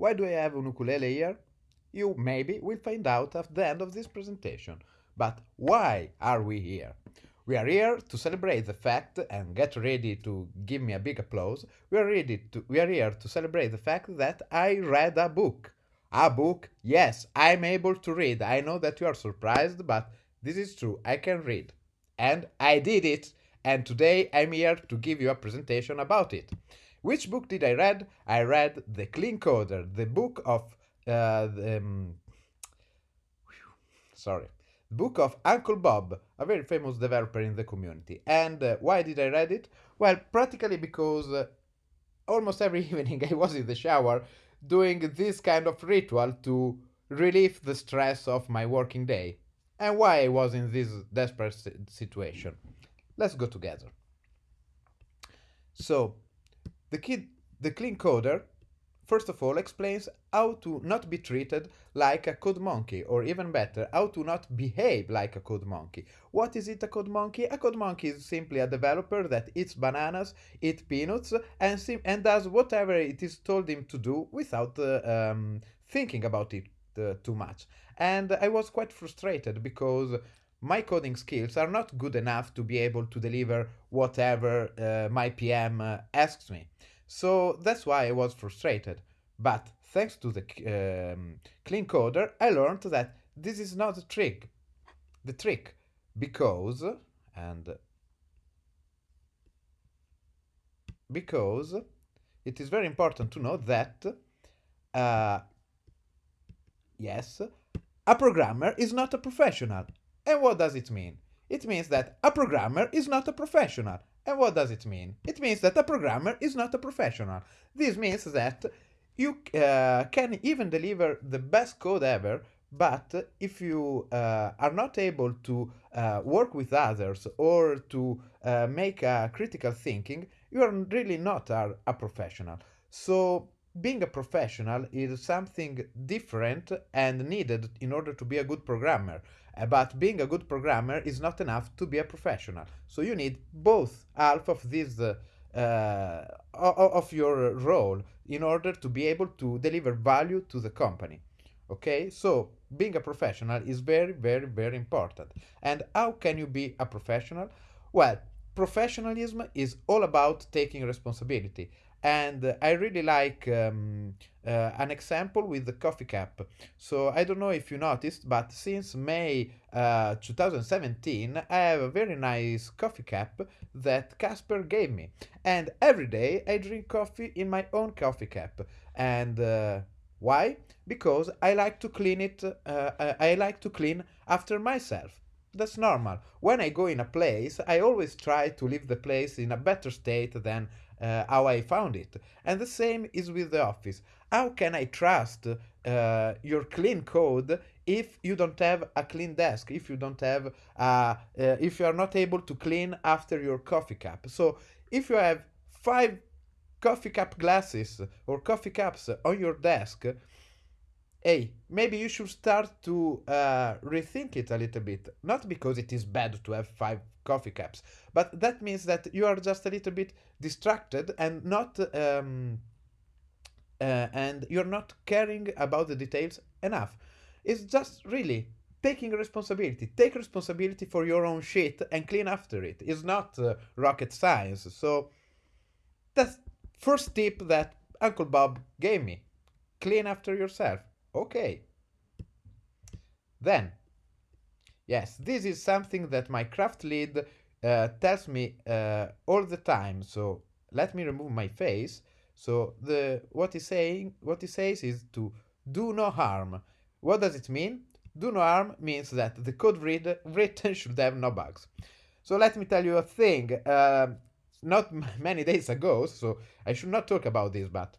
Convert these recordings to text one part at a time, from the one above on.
Why do I have an ukulele here? You maybe will find out at the end of this presentation. But why are we here? We are here to celebrate the fact and get ready to give me a big applause. We are ready to we are here to celebrate the fact that I read a book. A book? Yes, I'm able to read. I know that you are surprised, but this is true. I can read. And I did it. And today I'm here to give you a presentation about it. Which book did I read? I read The Clean Coder, the book of uh, the, um, sorry, book of Uncle Bob, a very famous developer in the community. And uh, why did I read it? Well, practically because uh, almost every evening I was in the shower doing this kind of ritual to relieve the stress of my working day. And why I was in this desperate situation. Let's go together. So, the kid, the clean coder first of all explains how to not be treated like a code monkey, or even better, how to not behave like a code monkey. What is it a code monkey? A code monkey is simply a developer that eats bananas, eats peanuts, and, and does whatever it is told him to do without uh, um, thinking about it uh, too much. And I was quite frustrated because my coding skills are not good enough to be able to deliver whatever uh, my PM uh, asks me. So that's why I was frustrated. But thanks to the um, clean coder, I learned that this is not a trick. The trick, because, and because it is very important to know that, uh, yes, a programmer is not a professional. And what does it mean? It means that a programmer is not a professional. And what does it mean? It means that a programmer is not a professional. This means that you uh, can even deliver the best code ever, but if you uh, are not able to uh, work with others or to uh, make a critical thinking, you are really not a, a professional. So being a professional is something different and needed in order to be a good programmer. But being a good programmer is not enough to be a professional. So you need both half of this uh, uh, of your role in order to be able to deliver value to the company. Okay, so being a professional is very, very, very important. And how can you be a professional? Well, professionalism is all about taking responsibility. And I really like um, uh, an example with the coffee cup. So I don't know if you noticed, but since May uh, 2017, I have a very nice coffee cup that Casper gave me. And every day I drink coffee in my own coffee cup. And uh, why? Because I like to clean it, uh, I like to clean after myself. That's normal. When I go in a place, I always try to leave the place in a better state than uh, how I found it. And the same is with the office. How can I trust uh, your clean code if you don't have a clean desk, if you don't have, uh, uh, if you are not able to clean after your coffee cup? So if you have five coffee cup glasses or coffee cups on your desk, hey, maybe you should start to uh, rethink it a little bit. Not because it is bad to have five coffee cups, but that means that you are just a little bit distracted and not um, uh, and you're not caring about the details enough. It's just really taking responsibility. Take responsibility for your own shit and clean after it. It's not uh, rocket science. So that's first tip that Uncle Bob gave me. Clean after yourself. Okay. Then, yes, this is something that my craft lead uh, tells me uh, all the time. So let me remove my face. So the what he's saying, what he says is to do no harm. What does it mean? Do no harm means that the code read, written should have no bugs. So let me tell you a thing. Uh, not many days ago, so I should not talk about this, but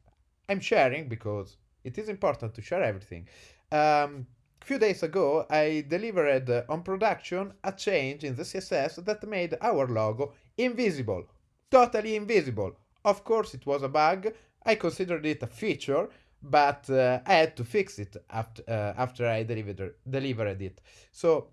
I'm sharing because it is important to share everything. Um, a few days ago, I delivered uh, on production a change in the CSS that made our logo invisible, totally invisible. Of course, it was a bug. I considered it a feature, but uh, I had to fix it after, uh, after I delivered, delivered it. So,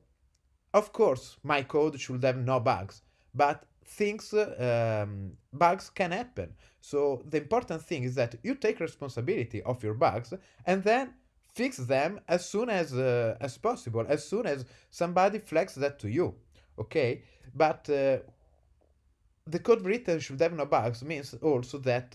of course, my code should have no bugs. But things, um, bugs can happen. So the important thing is that you take responsibility of your bugs and then fix them as soon as uh, as possible, as soon as somebody flags that to you. Okay, but uh, the code written should have no bugs means also that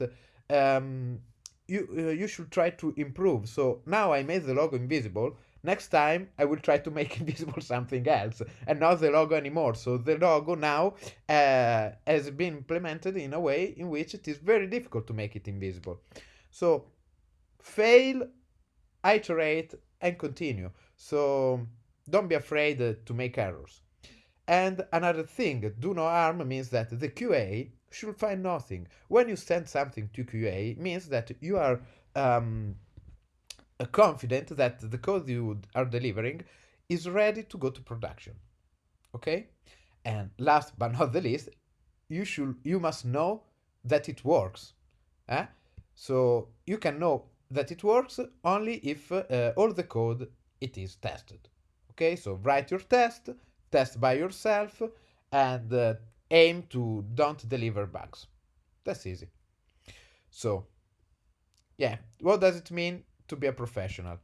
um, you uh, you should try to improve. So now I made the logo invisible. Next time I will try to make invisible something else and not the logo anymore. So the logo now uh, has been implemented in a way in which it is very difficult to make it invisible. So fail, iterate, and continue. So don't be afraid to make errors. And another thing, do no harm means that the QA should find nothing. When you send something to QA, means that you are um, confident that the code you are delivering is ready to go to production. Okay? And last but not the least, you should you must know that it works. Eh? So you can know that it works only if uh, all the code it is tested. Okay, so write your test, test by yourself, and uh, aim to don't deliver bugs. That's easy. So, yeah, what does it mean to be a professional?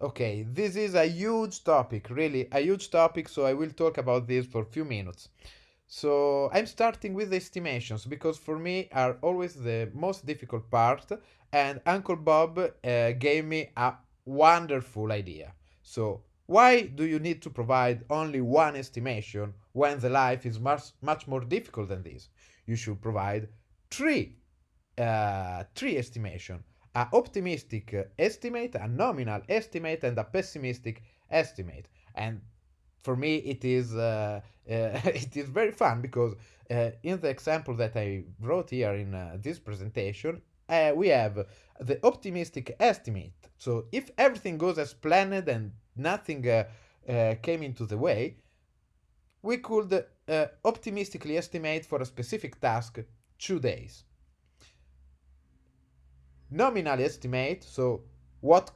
Okay, this is a huge topic, really a huge topic, so I will talk about this for a few minutes. So I'm starting with the estimations because for me are always the most difficult part and Uncle Bob uh, gave me a wonderful idea. So why do you need to provide only one estimation when the life is much, much more difficult than this? You should provide three, uh, three estimation, a optimistic estimate, a nominal estimate, and a pessimistic estimate. And for me, it is uh, uh, it is very fun because uh, in the example that I wrote here in uh, this presentation, uh, we have the optimistic estimate. So if everything goes as planned and nothing uh, came into the way, we could optimistically estimate for a specific task two days. Nominal estimate, so what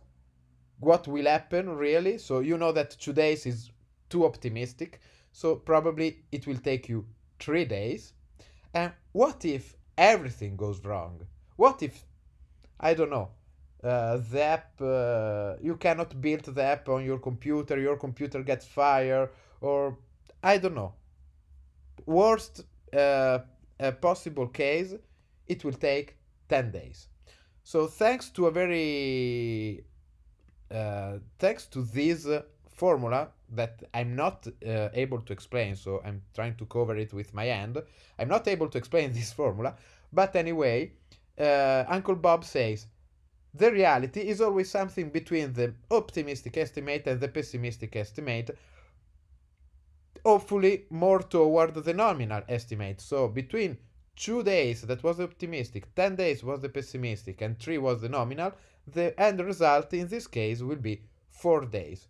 what will happen really? So you know that two days is too optimistic, so probably it will take you three days. And what if everything goes wrong? What if, I don't know, uh, the app uh, you cannot build the app on your computer your computer gets fire or i don't know worst uh, possible case it will take 10 days so thanks to a very uh, thanks to this formula that i'm not uh, able to explain so i'm trying to cover it with my hand i'm not able to explain this formula but anyway uh, uncle bob says the reality is always something between the optimistic estimate and the pessimistic estimate, hopefully more toward the nominal estimate. So between two days that was the optimistic, 10 days was the pessimistic, and 3 was the nominal, the end result in this case will be 4 days.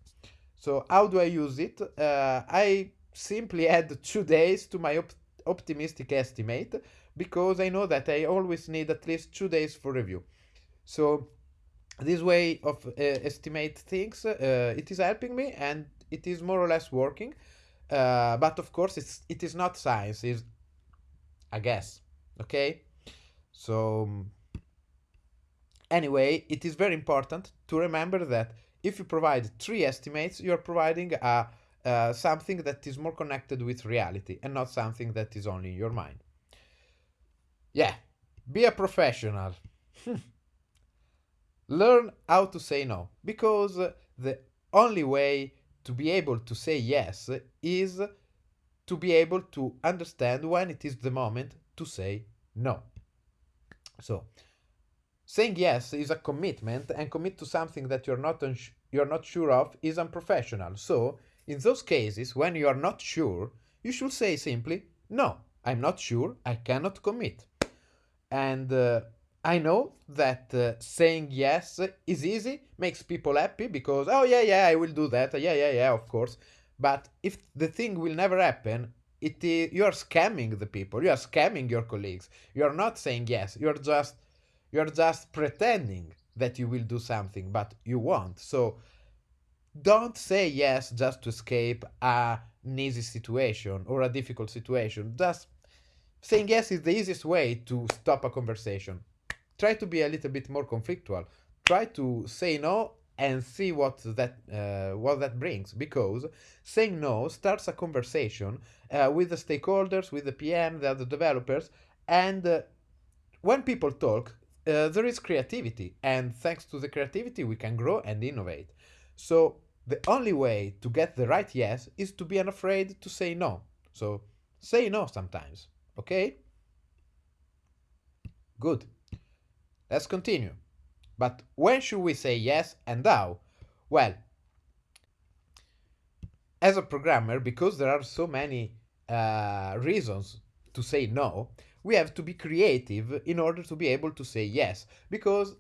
So how do I use it? Uh, I simply add 2 days to my op optimistic estimate because I know that I always need at least 2 days for review. So this way of uh, estimate things, uh, it is helping me and it is more or less working. Uh, but of course, it's it is not science. Is I guess okay. So anyway, it is very important to remember that if you provide three estimates, you are providing a uh, something that is more connected with reality and not something that is only in your mind. Yeah, be a professional. learn how to say no because the only way to be able to say yes is to be able to understand when it is the moment to say no. So, saying yes is a commitment and commit to something that you're not you're not sure of is unprofessional. So, in those cases when you are not sure, you should say simply no. I'm not sure. I cannot commit. And uh, I know that uh, saying yes is easy, makes people happy because, oh, yeah, yeah, I will do that. Yeah, yeah, yeah, of course. But if the thing will never happen, it is, you are scamming the people. You are scamming your colleagues. You are not saying yes. You're just you're just pretending that you will do something, but you won't. So don't say yes just to escape a, easy situation or a difficult situation. Just saying yes is the easiest way to stop a conversation. Try to be a little bit more conflictual. Try to say no and see what that uh, what that brings because saying no starts a conversation uh, with the stakeholders with the pm the other developers and uh, when people talk uh, there is creativity and thanks to the creativity we can grow and innovate. So the only way to get the right yes is to be unafraid to say no. So say no sometimes okay? Good. Let's continue but when should we say yes and how? Well, as a programmer, because there are so many uh, reasons to say no, we have to be creative in order to be able to say yes. Because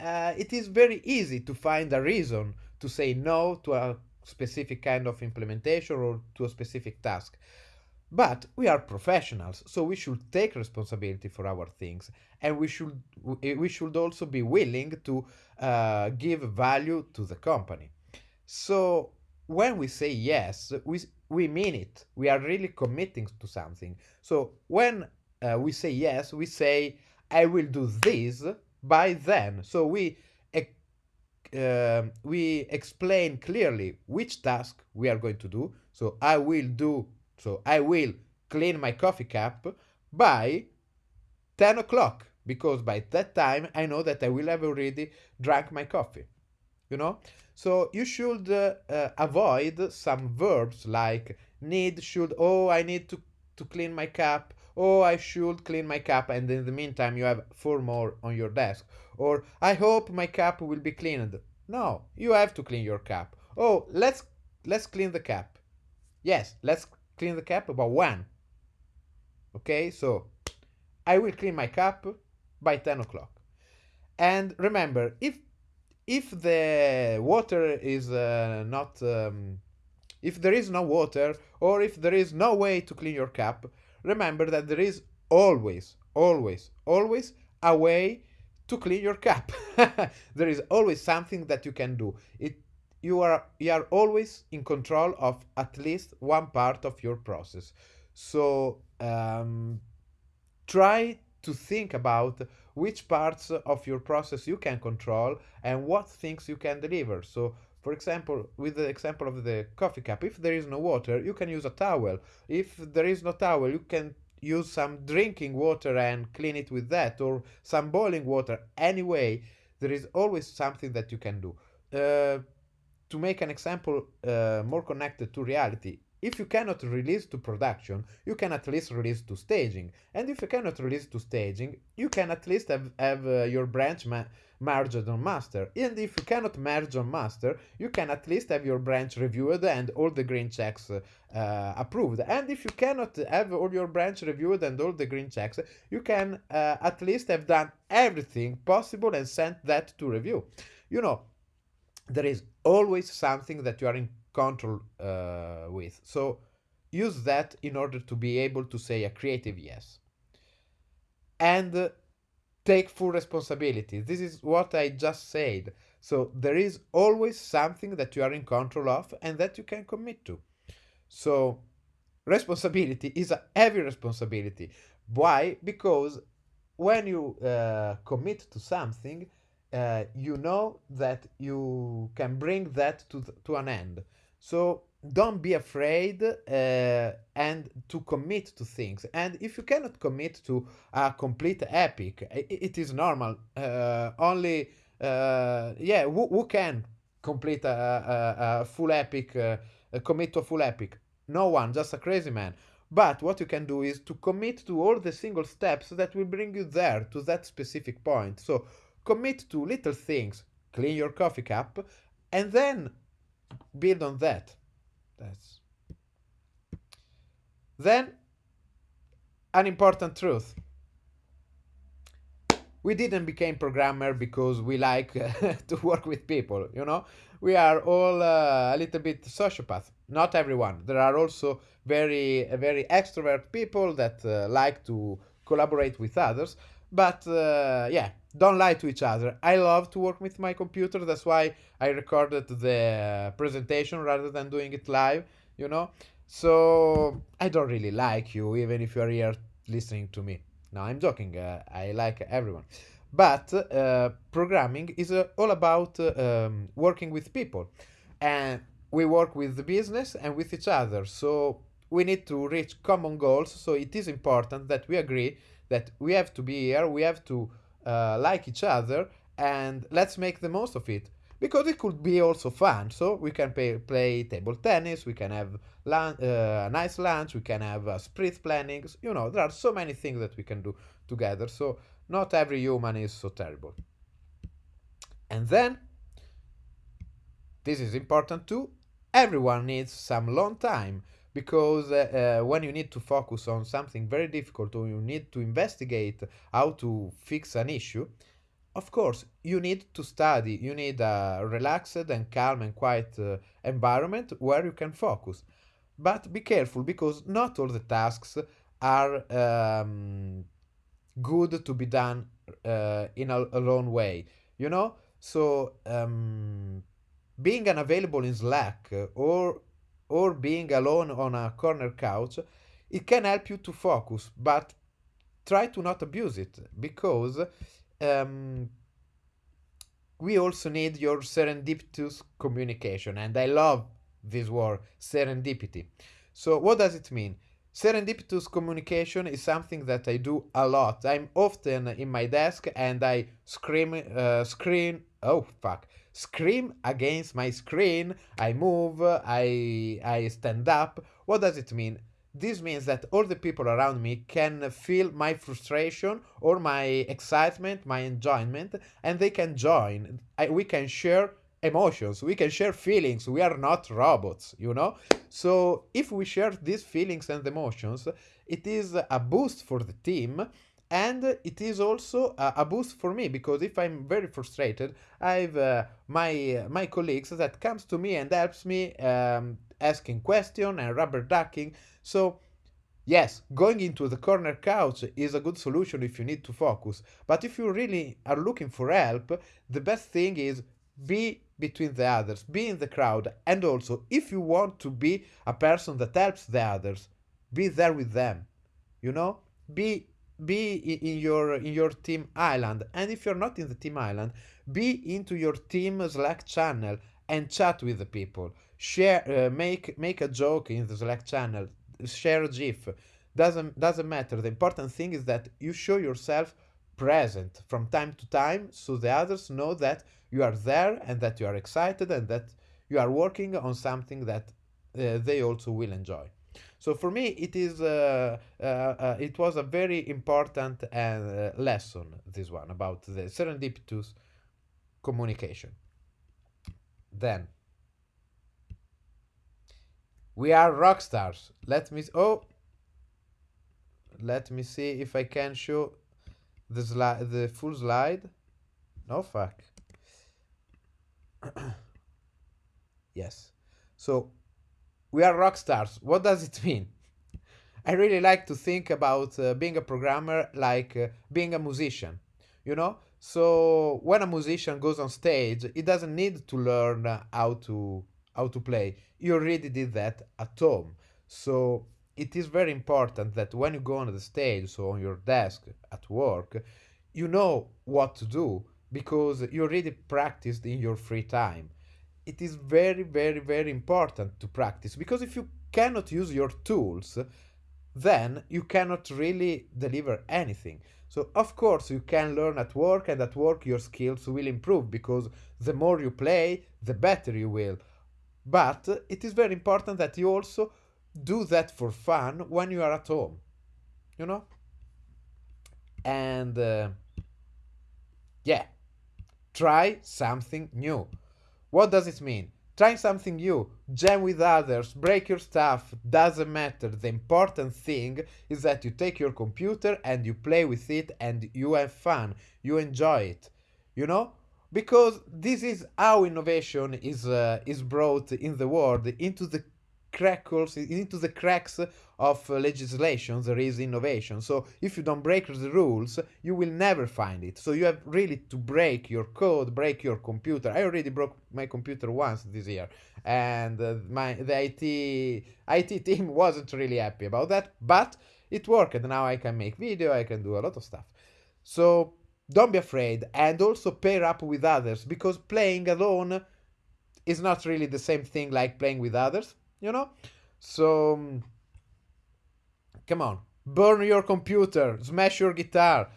uh, it is very easy to find a reason to say no to a specific kind of implementation or to a specific task. But we are professionals, so we should take responsibility for our things, and we should we should also be willing to uh, give value to the company. So when we say yes, we we mean it. We are really committing to something. So when uh, we say yes, we say I will do this by then. So we uh, we explain clearly which task we are going to do. So I will do so I will clean my coffee cup by 10 o'clock because by that time I know that I will have already drank my coffee. You know? So you should uh, uh, avoid some verbs like need, should, oh, I need to, to clean my cup, oh, I should clean my cup, and in the meantime you have four more on your desk. Or I hope my cup will be cleaned. No, you have to clean your cup. Oh, let's let's clean the cup. Yes, let's clean the cap about one. Okay, so I will clean my cup by 10 o'clock. And remember, if if the water is uh, not, um, if there is no water or if there is no way to clean your cup, remember that there is always, always, always a way to clean your cup. there is always something that you can do. It you are you are always in control of at least one part of your process. So um, try to think about which parts of your process you can control and what things you can deliver. So for example with the example of the coffee cup if there is no water you can use a towel. If there is no towel you can use some drinking water and clean it with that or some boiling water. Anyway there is always something that you can do. Uh, to make an example uh, more connected to reality, if you cannot release to production, you can at least release to staging. And if you cannot release to staging, you can at least have, have uh, your branch ma merged on master. And if you cannot merge on master, you can at least have your branch reviewed and all the green checks uh, approved. And if you cannot have all your branch reviewed and all the green checks, you can uh, at least have done everything possible and sent that to review. You know, there is always something that you are in control uh, with. So use that in order to be able to say a creative yes. And uh, take full responsibility. This is what I just said. So there is always something that you are in control of and that you can commit to. So responsibility is a heavy responsibility. Why? Because when you uh, commit to something, uh, you know that you can bring that to, to an end. So don't be afraid uh, and to commit to things. And if you cannot commit to a complete epic, it, it is normal. Uh, only, uh, yeah, who, who, can complete a, a, a full epic, uh, commit to a full epic? No one, just a crazy man. But what you can do is to commit to all the single steps that will bring you there to that specific point. So commit to little things, clean your coffee cup, and then build on that. That's then an important truth. We didn't become programmer because we like uh, to work with people, you know? We are all uh, a little bit sociopath. Not everyone. There are also very, very extrovert people that uh, like to collaborate with others. But uh, yeah, don't lie to each other. I love to work with my computer. That's why I recorded the presentation rather than doing it live, you know? So I don't really like you, even if you're here listening to me. No, I'm joking. Uh, I like everyone, but uh, programming is uh, all about uh, um, working with people, and we work with the business and with each other. So we need to reach common goals. So it is important that we agree that we have to be here. We have to uh, like each other, and let's make the most of it because it could be also fun. So we can pay, play table tennis, we can have lunch, uh, nice lunch, we can have uh, sprint planning. You know, there are so many things that we can do together. So not every human is so terrible. And then, this is important too, everyone needs some long time because uh, uh, when you need to focus on something very difficult or you need to investigate how to fix an issue, of course, you need to study. You need a relaxed and calm and quiet uh, environment where you can focus. But be careful because not all the tasks are um, good to be done uh, in a, a lone way. You know, so um, being unavailable in Slack or or being alone on a corner couch, it can help you to focus, but try to not abuse it because um, we also need your serendipitous communication. And I love this word, serendipity. So, what does it mean? Serendipitous communication is something that I do a lot. I'm often in my desk and I scream, uh, scream, oh fuck, scream against my screen. I move, I, I stand up. What does it mean? This means that all the people around me can feel my frustration or my excitement, my enjoyment, and they can join. I, we can share emotions, we can share feelings. We are not robots, you know? So if we share these feelings and emotions, it is a boost for the team and it is also a, a, boost for me because if i'm very frustrated i have uh, my uh, my colleagues that comes to me and helps me um, asking question and rubber ducking. So, yes, going into the corner couch is a good solution if you need to focus, but if you really are looking for help, the best thing is be between the others, be in the crowd, and also if you want to be a person that helps the others, be there with them. You know, be be in your in your team island, and if you're not in the team island, be into your team Slack channel and chat with the people. Share, uh, make make a joke in the Slack channel share a GIF. Doesn't doesn't matter. The important thing is that you show yourself present from time to time so the others know that you are there and that you are excited and that you are working on something that uh, they also will enjoy. So for me, it is uh, uh, uh it was a very important uh, lesson. This one about the serendipitous communication. Then we are rock stars. Let me oh let me see if I can show the slide the full slide. No fuck. yes. So we are rock stars. What does it mean? I really like to think about uh, being a programmer like uh, being a musician. You know? So when a musician goes on stage, he doesn't need to learn how to how to play. You already did that at home. So it is very important that when you go on the stage, so on your desk at work, you know what to do because you already practiced in your free time. It is very, very, very important to practice because if you cannot use your tools, then you cannot really deliver anything. So, of course, you can learn at work, and at work, your skills will improve because the more you play, the better you will. But it is very important that you also do that for fun when you are at home. You know? And uh, yeah, try something new. What does it mean? Try something new, jam with others, break your stuff, doesn't matter. The important thing is that you take your computer and you play with it and you have fun, you enjoy it. You know? because this is how innovation is uh, is brought in the world into the crackles into the cracks of uh, legislation there is innovation so if you don't break the rules you will never find it so you have really to break your code break your computer i already broke my computer once this year and uh, my the IT IT team wasn't really happy about that but it worked. Now I can make video, I can do a lot of stuff. So don't be afraid and also pair up with others because playing alone is not really the same thing like playing with others, you know? So um, come on, burn your computer, smash your guitar,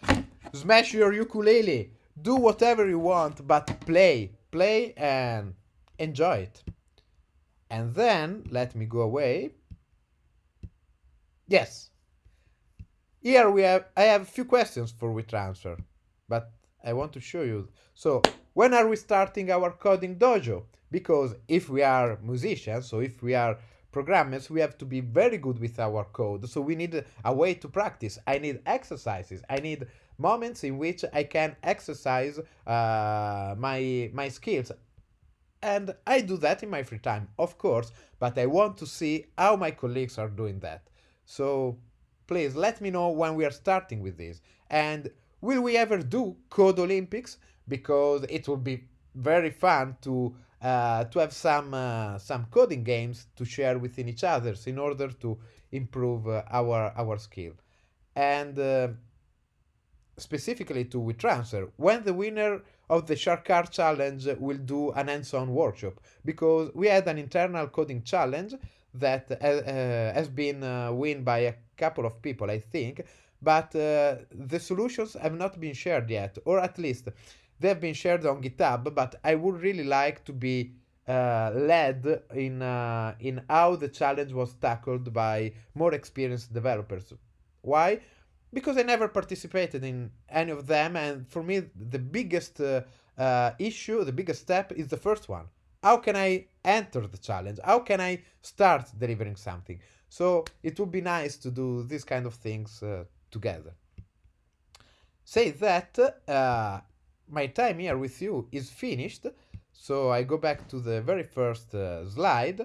smash your ukulele, do whatever you want, but play, play and enjoy it. And then let me go away. Yes. Here we have I have a few questions for WeTransfer, but I want to show you. So when are we starting our coding dojo? Because if we are musicians, so if we are programmers, we have to be very good with our code. So we need a way to practice. I need exercises. I need moments in which I can exercise uh, my my skills. And I do that in my free time, of course, but I want to see how my colleagues are doing that. So please let me know when we are starting with this. And will we ever do Code Olympics? Because it will be very fun to uh, to have some uh, some coding games to share within each others in order to improve uh, our our skill. And uh, specifically to WeTransfer, when the winner of the Shark Card Challenge will do an hands-on workshop, because we had an internal coding challenge that uh, uh, has been won by a couple of people, I think, but the solutions have not been shared yet, or at least they have been shared on GitHub, but I would really like to be uh, led in uh, in how the challenge was tackled by more experienced developers. Why? Because I never participated in any of them, and for me the biggest uh, uh issue, the biggest step is the first one. How can I enter the challenge? How can I start delivering something? So it would be nice to do these kind of things uh, together. Say that uh, my time here with you is finished. So I go back to the very first uh, slide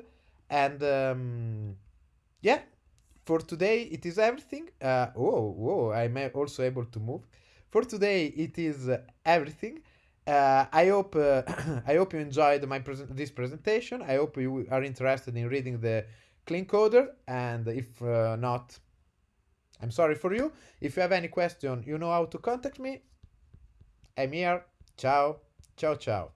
and um, yeah, for today it is everything. Uh, whoa, whoa, I'm also able to move. For today it is uh, everything. Uh, I hope uh, I hope you enjoyed my present this presentation. I hope you are interested in reading the clean coder and if uh, not, I'm sorry for you. If you have any question, you know how to contact me. Here. Ciao. Ciao, ciao.